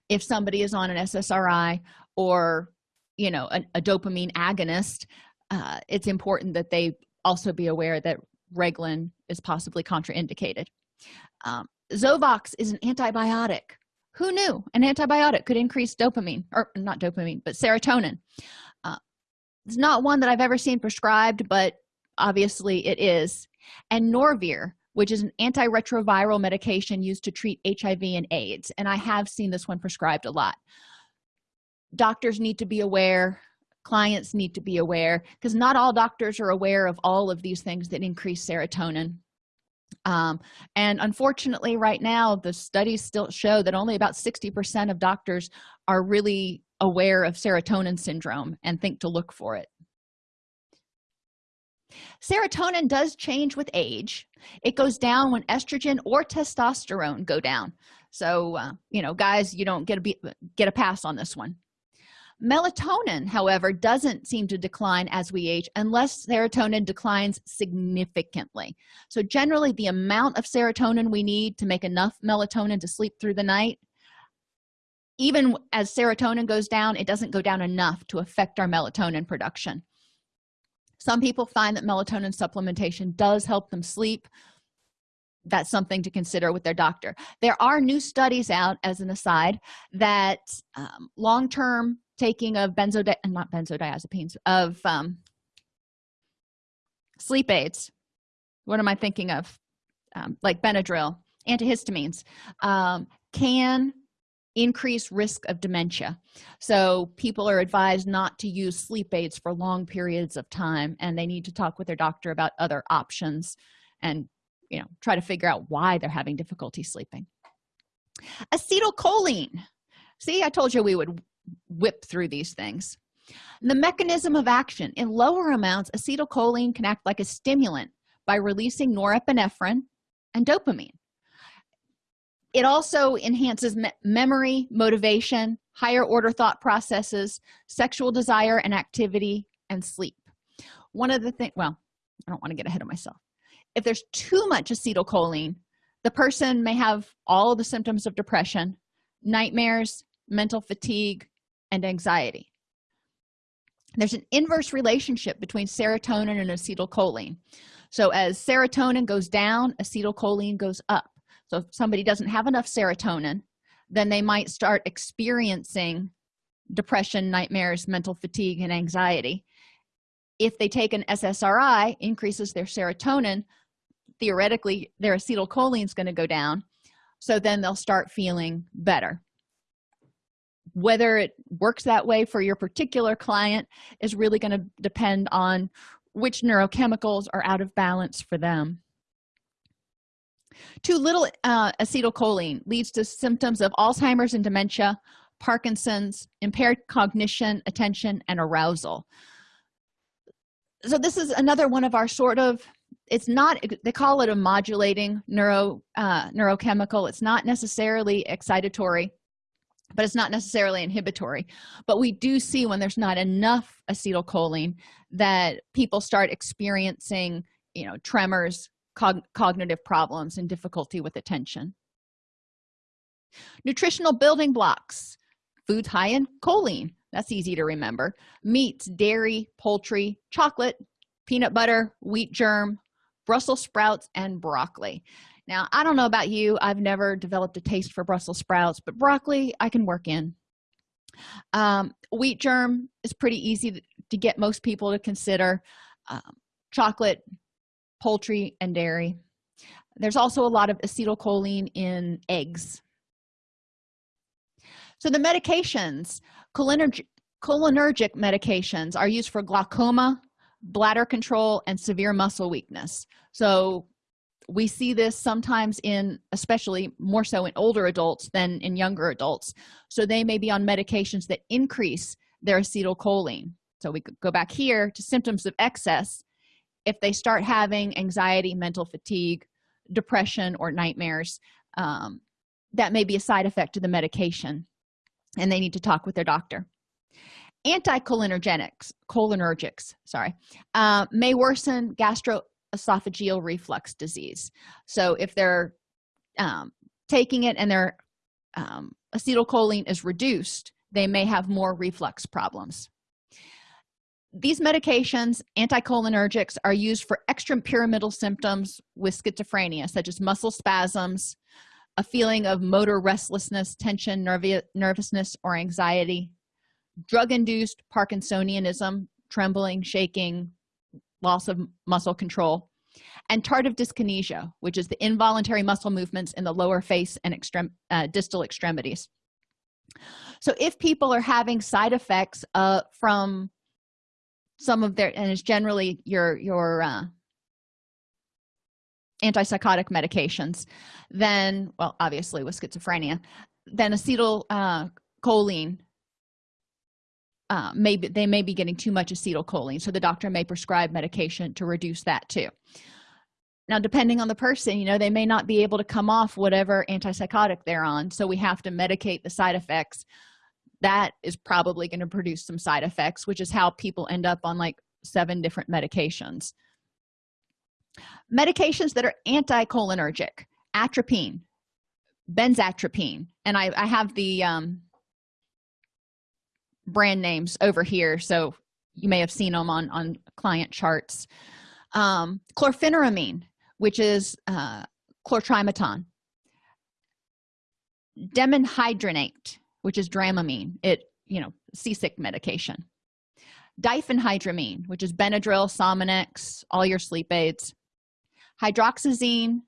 if somebody is on an SSRI or you know a, a dopamine agonist uh, it's important that they also be aware that Reglan is possibly contraindicated. Um, Zyvox is an antibiotic. Who knew? An antibiotic could increase dopamine or not dopamine but serotonin. It's not one that i've ever seen prescribed but obviously it is. And norvir which is an antiretroviral medication used to treat hiv and aids and i have seen this one prescribed a lot doctors need to be aware clients need to be aware because not all doctors are aware of all of these things that increase serotonin. Um, and unfortunately right now the studies still show that only about 60 percent of doctors are really aware of serotonin syndrome and think to look for it. Serotonin does change with age. It goes down when estrogen or testosterone go down. So uh, you know guys you don't get a be get a pass on this one melatonin however doesn't seem to decline as we age unless serotonin declines significantly. So generally the amount of serotonin we need to make enough melatonin to sleep through the night even as serotonin goes down it doesn't go down enough to affect our melatonin production. Some people find that melatonin supplementation does help them sleep. That's something to consider with their doctor. There are new studies out as an aside that um, long-term taking of benzodi not benzodiazepines of um, sleep aids. What am i thinking of? Um, like benadryl antihistamines um, can increase risk of dementia. So people are advised not to use sleep aids for long periods of time and they need to talk with their doctor about other options and you know try to figure out why they're having difficulty sleeping. Acetylcholine. See i told you we would whip through these things. The mechanism of action in lower amounts acetylcholine can act like a stimulant by releasing norepinephrine and dopamine. It also enhances me memory motivation higher order thought processes sexual desire and activity and sleep. One of the things well i don't want to get ahead of myself. If there's too much acetylcholine the person may have all the symptoms of depression nightmares mental fatigue and anxiety. There's an inverse relationship between serotonin and acetylcholine. So as serotonin goes down acetylcholine goes up. So if somebody doesn't have enough serotonin then they might start experiencing depression nightmares mental fatigue and anxiety. If they take an ssri increases their serotonin theoretically their acetylcholine is going to go down. So then they'll start feeling better whether it works that way for your particular client is really going to depend on which neurochemicals are out of balance for them. Too little uh, acetylcholine leads to symptoms of alzheimer's and dementia parkinson's impaired cognition attention and arousal. So this is another one of our sort of it's not they call it a modulating neuro uh, neurochemical. It's not necessarily excitatory but it's not necessarily inhibitory. But we do see when there's not enough acetylcholine that people start experiencing you know tremors cog cognitive problems and difficulty with attention. Nutritional building blocks. Foods high in choline. That's easy to remember. Meats dairy poultry chocolate peanut butter wheat germ brussels sprouts and broccoli now i don't know about you. I've never developed a taste for brussels sprouts but broccoli i can work in. Um, wheat germ is pretty easy to, to, get most people to consider. Um, chocolate poultry and dairy. There's also a lot of acetylcholine in eggs. So the medications cholinergic, cholinergic medications are used for glaucoma bladder control and severe muscle weakness. So we see this sometimes in especially more so in older adults than in younger adults. So they may be on medications that increase their acetylcholine. So we could go back here to symptoms of excess. If they start having anxiety mental fatigue depression or nightmares um, that may be a side effect to the medication and they need to talk with their doctor. Anticholinergics cholinergics sorry uh, may worsen gastroesophageal reflux disease. So if they're um, taking it and their um, acetylcholine is reduced they may have more reflux problems. These medications anticholinergics are used for extrapyramidal symptoms with schizophrenia such as muscle spasms a feeling of motor restlessness tension nervousness or anxiety drug-induced parkinsonianism trembling shaking loss of muscle control and tardive dyskinesia which is the involuntary muscle movements in the lower face and extreme uh, distal extremities. So if people are having side effects uh, from some of their and it's generally your your uh, antipsychotic medications then well obviously with schizophrenia then acetyl uh, choline uh, maybe they may be getting too much acetylcholine so the doctor may prescribe medication to reduce that too. Now depending on the person you know they may not be able to come off whatever antipsychotic they're on so we have to medicate the side effects. That is probably going to produce some side effects which is how people end up on like seven different medications. Medications that are anticholinergic atropine benzatropine and i, I have the um, brand names over here so you may have seen them on on client charts. Um, chlorpheniramine which is uh, chlortrimeton dimenhydrinate which is dramamine. It you know seasick medication. Diphenhydramine which is benadryl sominex all your sleep aids. Hydroxyzine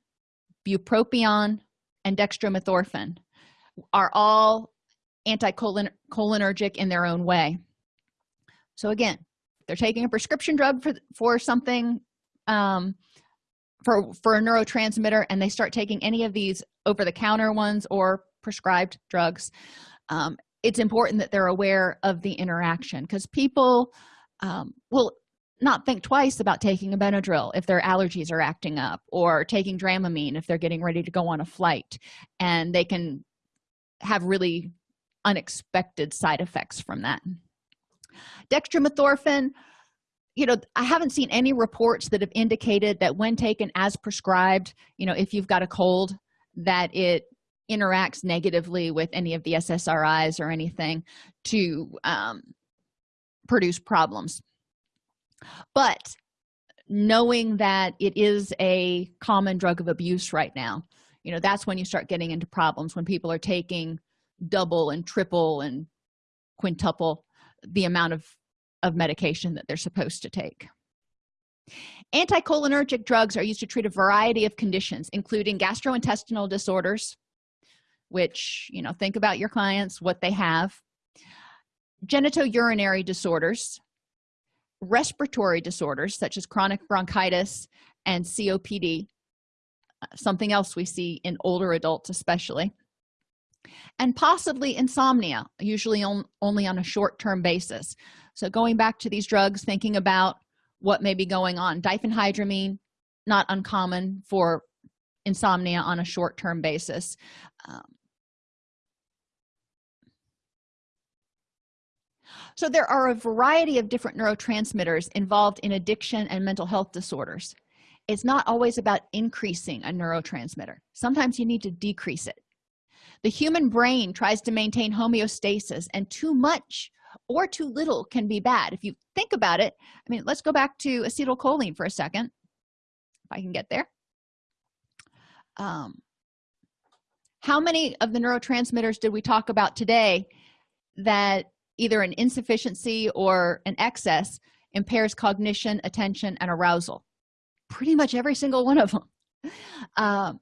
bupropion and dextromethorphan are all anticholinergic in their own way. So again they're taking a prescription drug for for something um, for for a neurotransmitter and they start taking any of these over-the-counter ones or prescribed drugs. Um, it's important that they're aware of the interaction because people um, will not think twice about taking a benadryl if their allergies are acting up or taking dramamine if they're getting ready to go on a flight and they can have really unexpected side effects from that. Dextromethorphan you know i haven't seen any reports that have indicated that when taken as prescribed you know if you've got a cold that it interacts negatively with any of the ssris or anything to um, produce problems. But knowing that it is a common drug of abuse right now you know that's when you start getting into problems when people are taking double and triple and quintuple the amount of of medication that they're supposed to take. Anticholinergic drugs are used to treat a variety of conditions including gastrointestinal disorders which you know think about your clients what they have genitourinary disorders respiratory disorders such as chronic bronchitis and copd something else we see in older adults especially and possibly insomnia usually on, only on a short-term basis. So going back to these drugs thinking about what may be going on diphenhydramine not uncommon for insomnia on a short-term basis. Um, so there are a variety of different neurotransmitters involved in addiction and mental health disorders. It's not always about increasing a neurotransmitter. Sometimes you need to decrease it the human brain tries to maintain homeostasis and too much or too little can be bad. If you think about it i mean let's go back to acetylcholine for a second if i can get there. Um, how many of the neurotransmitters did we talk about today that either an insufficiency or an excess impairs cognition attention and arousal? Pretty much every single one of them um,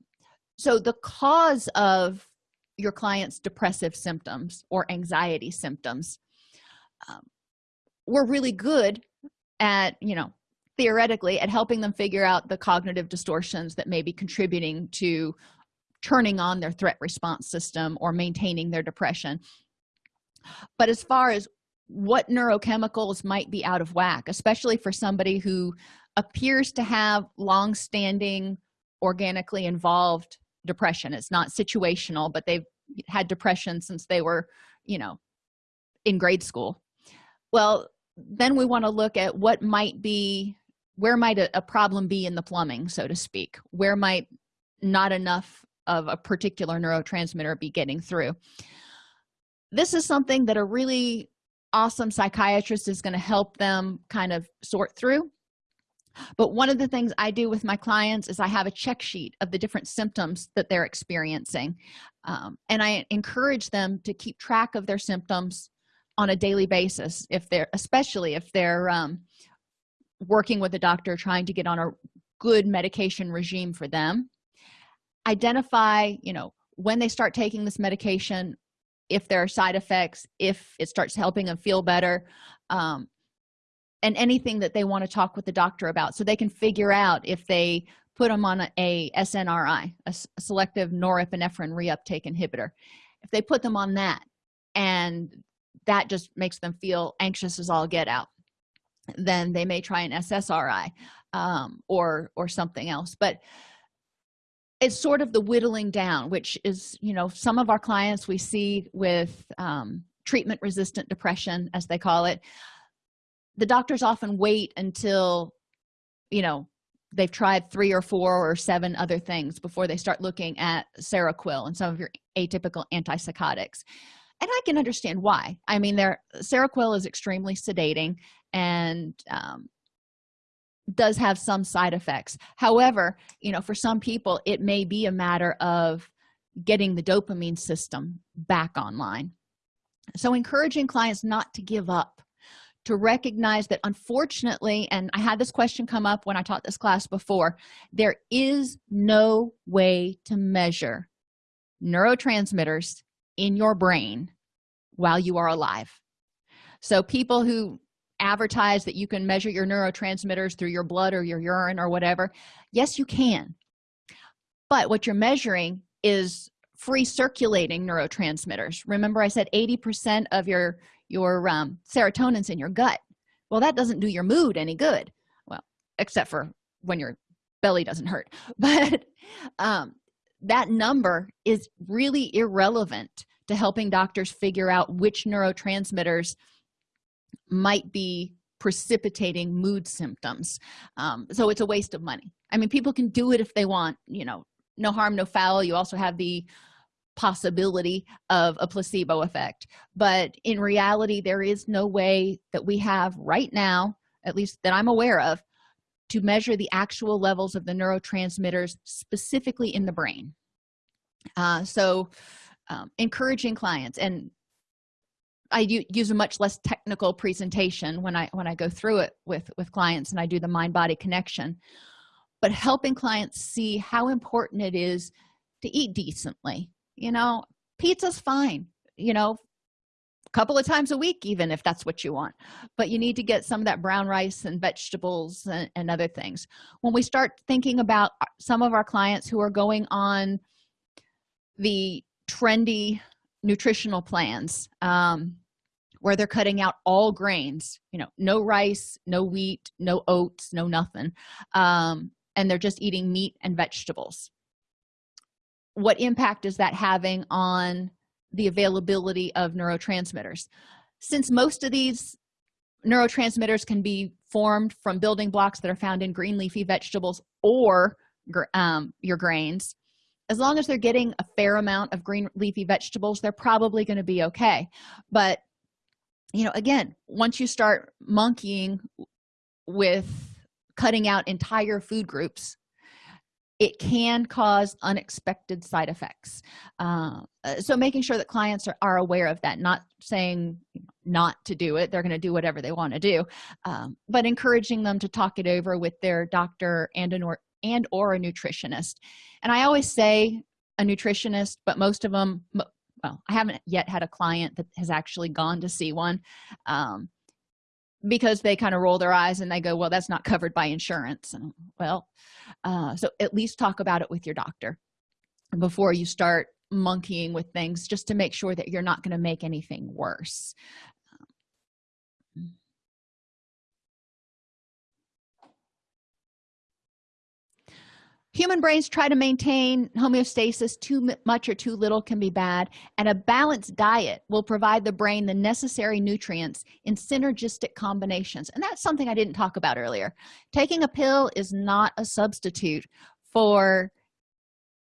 so the cause of your client's depressive symptoms or anxiety symptoms um, we're really good at you know theoretically at helping them figure out the cognitive distortions that may be contributing to turning on their threat response system or maintaining their depression. But as far as what neurochemicals might be out of whack especially for somebody who appears to have long-standing organically involved depression. It's not situational but they've had depression since they were you know in grade school. Well then we want to look at what might be where might a, a problem be in the plumbing so to speak? Where might not enough of a particular neurotransmitter be getting through? This is something that a really awesome psychiatrist is going to help them kind of sort through but one of the things i do with my clients is i have a check sheet of the different symptoms that they're experiencing um, and i encourage them to keep track of their symptoms on a daily basis if they're especially if they're um, working with a doctor trying to get on a good medication regime for them. Identify you know when they start taking this medication if there are side effects if it starts helping them feel better um, and anything that they want to talk with the doctor about so they can figure out if they put them on a, a snri a, a selective norepinephrine reuptake inhibitor. If they put them on that and that just makes them feel anxious as all get out then they may try an ssri um, or or something else. But it's sort of the whittling down which is you know some of our clients we see with um, treatment resistant depression as they call it the doctors often wait until you know they've tried three or four or seven other things before they start looking at seroquel and some of your atypical antipsychotics. And i can understand why. I mean there seroquel is extremely sedating and um, does have some side effects. However you know for some people it may be a matter of getting the dopamine system back online. So encouraging clients not to give up to recognize that unfortunately and i had this question come up when i taught this class before there is no way to measure neurotransmitters in your brain while you are alive. So people who advertise that you can measure your neurotransmitters through your blood or your urine or whatever yes you can. But what you're measuring is free circulating neurotransmitters. Remember i said 80 percent of your your um, serotonin's in your gut. Well that doesn't do your mood any good. Well except for when your belly doesn't hurt. (laughs) But um, that number is really irrelevant to helping doctors figure out which neurotransmitters might be precipitating mood symptoms. Um, so it's a waste of money. I mean people can do it if they want you know no harm no foul. You also have the possibility of a placebo effect. But in reality there is no way that we have right now at least that i'm aware of to measure the actual levels of the neurotransmitters specifically in the brain. Uh, so um, encouraging clients and I use a much less technical presentation when I when I go through it with with clients and I do the mind body connection but helping clients see how important it is to eat decently. You know pizza's fine you know a couple of times a week even if that's what you want but you need to get some of that brown rice and vegetables and, and other things. When we start thinking about some of our clients who are going on the trendy nutritional plans um, where they're cutting out all grains you know no rice no wheat no oats no nothing um, and they're just eating meat and vegetables. What impact is that having on the availability of neurotransmitters? Since most of these neurotransmitters can be formed from building blocks that are found in green leafy vegetables or um, your grains as long as they're getting a fair amount of green leafy vegetables they're probably going to be okay. But you know again once you start monkeying with cutting out entire food groups it can cause unexpected side effects. Uh, so making sure that clients are, are aware of that not saying not to do it they're going to do whatever they want to do um, but encouraging them to talk it over with their doctor and an or and or a nutritionist. And i always say a nutritionist but most of them well i haven't yet had a client that has actually gone to see one um, because they kind of roll their eyes and they go well that's not covered by insurance. And well uh, so at least talk about it with your doctor before you start monkeying with things just to make sure that you're not going to make anything worse human brains try to maintain homeostasis too much or too little can be bad and a balanced diet will provide the brain the necessary nutrients in synergistic combinations. And that's something i didn't talk about earlier. Taking a pill is not a substitute for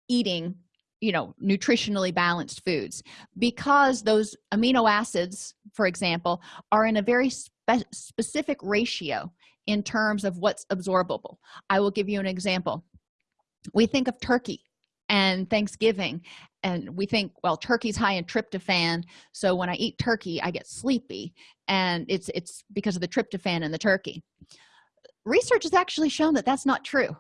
eating you know nutritionally balanced foods because those amino acids for example are in a very spe specific ratio in terms of what's absorbable. I will give you an example we think of turkey and thanksgiving and we think well turkey's high in tryptophan so when i eat turkey i get sleepy and it's it's because of the tryptophan in the turkey. Research has actually shown that that's not true.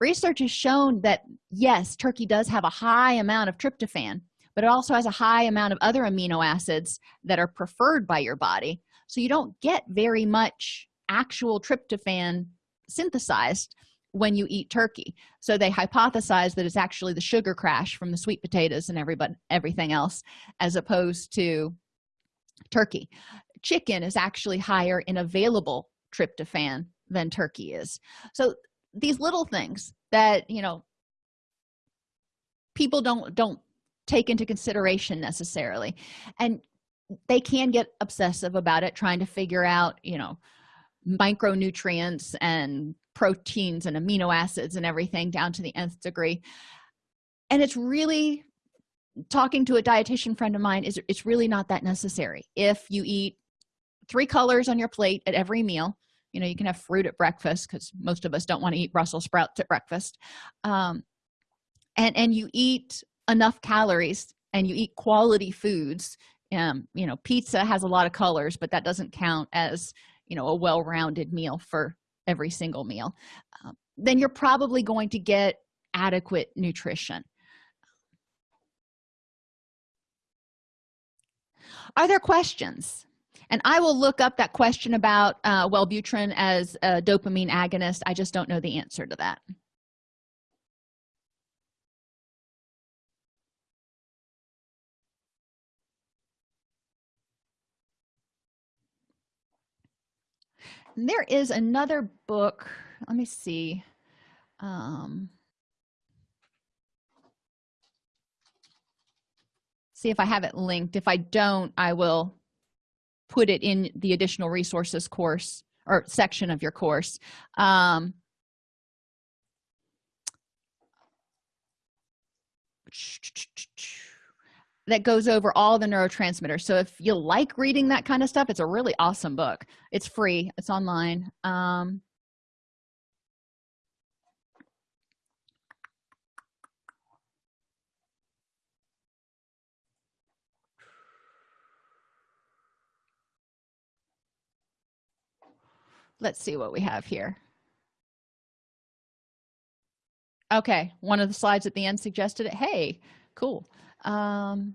Research has shown that yes turkey does have a high amount of tryptophan but it also has a high amount of other amino acids that are preferred by your body so you don't get very much actual tryptophan synthesized when you eat turkey. So they hypothesize that it's actually the sugar crash from the sweet potatoes and everybody everything else as opposed to turkey. Chicken is actually higher in available tryptophan than turkey is. So these little things that you know people don't don't take into consideration necessarily. And they can get obsessive about it trying to figure out you know micronutrients and proteins and amino acids and everything down to the nth degree. And it's really talking to a dietitian friend of mine is it's really not that necessary. If you eat three colors on your plate at every meal you know you can have fruit at breakfast because most of us don't want to eat brussels sprouts at breakfast um, and and you eat enough calories and you eat quality foods um, you know pizza has a lot of colors but that doesn't count as you know a well-rounded meal for every single meal um, then you're probably going to get adequate nutrition. Are there questions? And i will look up that question about uh, wellbutrin as a dopamine agonist. I just don't know the answer to that there is another book. Let me see. Um see if i have it linked. If i don't i will put it in the additional resources course or section of your course. Um that goes over all the neurotransmitters. So if you like reading that kind of stuff it's a really awesome book. It's free. It's online. Um, let's see what we have here. Okay one of the slides at the end suggested it. Hey cool um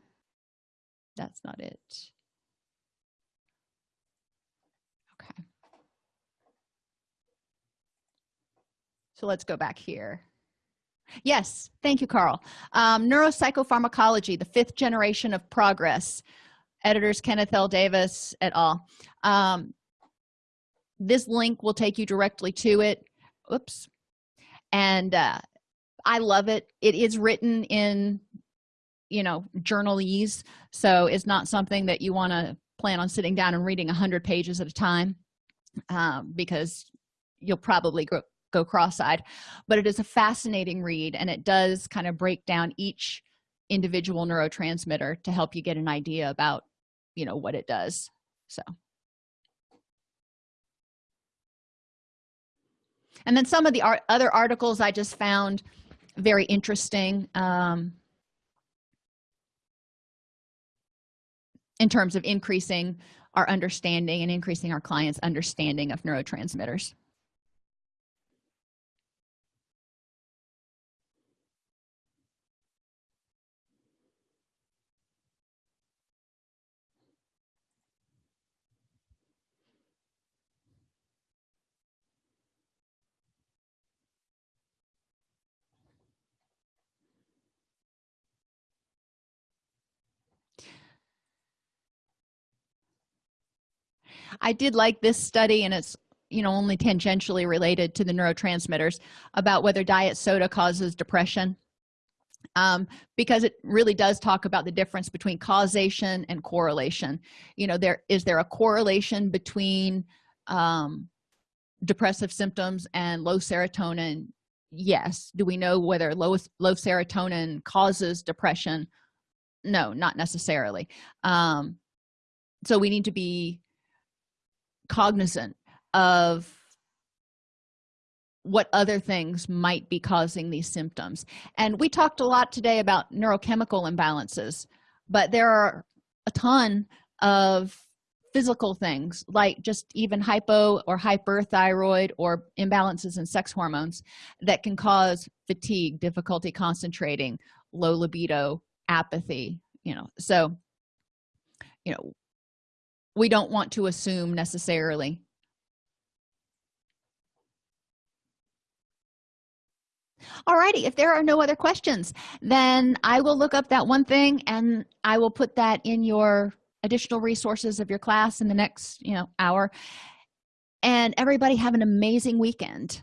that's not it. Okay. So let's go back here. Yes thank you carl. Um, neuropsychopharmacology the fifth generation of progress. Editors kenneth l. Davis et al. Um, this link will take you directly to it. Oops. And uh, i love it. It is written in you know journalese. So it's not something that you want to plan on sitting down and reading 100 pages at a time um, because you'll probably go, go cross-eyed. But it is a fascinating read and it does kind of break down each individual neurotransmitter to help you get an idea about you know what it does. So. And then some of the art, other articles i just found very interesting. Um, in terms of increasing our understanding and increasing our clients understanding of neurotransmitters i did like this study and it's you know only tangentially related to the neurotransmitters about whether diet soda causes depression. Um, because it really does talk about the difference between causation and correlation. You know there is there a correlation between um, depressive symptoms and low serotonin? Yes. Do we know whether low low serotonin causes depression? No not necessarily. Um, so we need to be cognizant of what other things might be causing these symptoms. And we talked a lot today about neurochemical imbalances but there are a ton of physical things like just even hypo or hyperthyroid or imbalances in sex hormones that can cause fatigue difficulty concentrating low libido apathy you know. So you know we don't want to assume necessarily. Alrighty, if there are no other questions then i will look up that one thing and i will put that in your additional resources of your class in the next you know hour. And everybody have an amazing weekend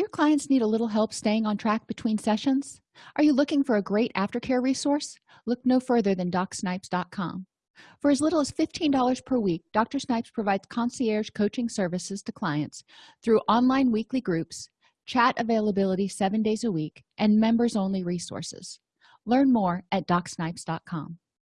your clients need a little help staying on track between sessions? Are you looking for a great aftercare resource? Look no further than docsnipes.com for as little as $15 per week dr snipes provides concierge coaching services to clients through online weekly groups chat availability seven days a week and members only resources. Learn more at docsnipes.com